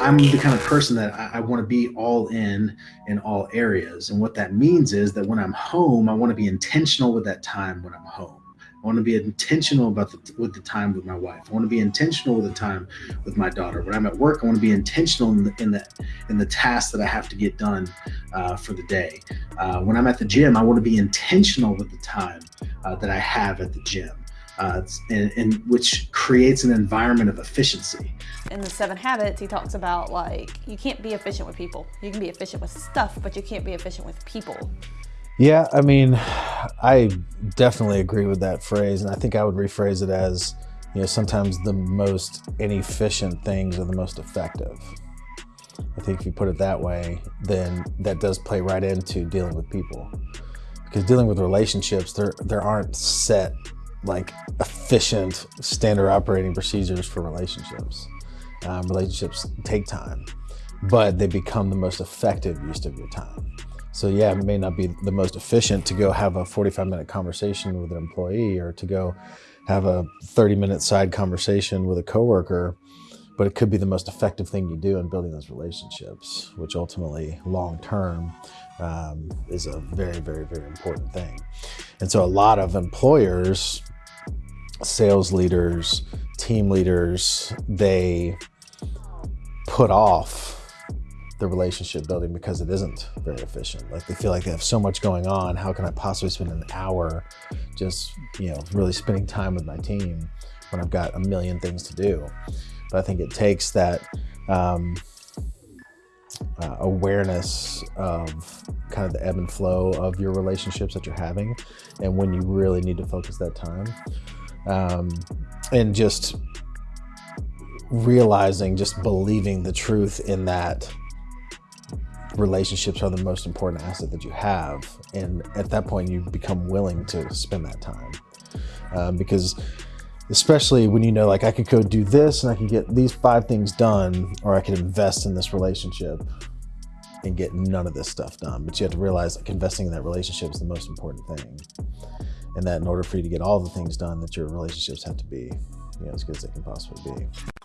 I'm the kind of person that I, I want to be all in in all areas. And what that means is that when I'm home, I want to be intentional with that time when I'm home. I want to be intentional about the, with the time with my wife. I want to be intentional with the time with my daughter. When I'm at work, I want to be intentional in the in the, in the tasks that I have to get done uh, for the day. Uh, when I'm at the gym, I want to be intentional with the time uh, that I have at the gym uh, and, and, which creates an environment of efficiency. In the seven habits, he talks about like, you can't be efficient with people. You can be efficient with stuff, but you can't be efficient with people. Yeah, I mean, I definitely agree with that phrase. And I think I would rephrase it as, you know, sometimes the most inefficient things are the most effective. I think if you put it that way, then that does play right into dealing with people. Because dealing with relationships, there, there aren't set like efficient standard operating procedures for relationships. Um, relationships take time, but they become the most effective use of your time. So yeah, it may not be the most efficient to go have a 45 minute conversation with an employee or to go have a 30 minute side conversation with a coworker, but it could be the most effective thing you do in building those relationships, which ultimately long term um, is a very, very, very important thing. And so a lot of employers sales leaders, team leaders, they put off the relationship building because it isn't very efficient. Like they feel like they have so much going on. How can I possibly spend an hour just, you know, really spending time with my team when I've got a million things to do? But I think it takes that um, uh, awareness of kind of the ebb and flow of your relationships that you're having and when you really need to focus that time um, and just realizing, just believing the truth in that relationships are the most important asset that you have. And at that point, you become willing to spend that time. Um, because especially when you know, like I could go do this and I could get these five things done, or I could invest in this relationship and get none of this stuff done. But you have to realize like investing in that relationship is the most important thing and that in order for you to get all the things done that your relationships have to be you know, as good as they can possibly be.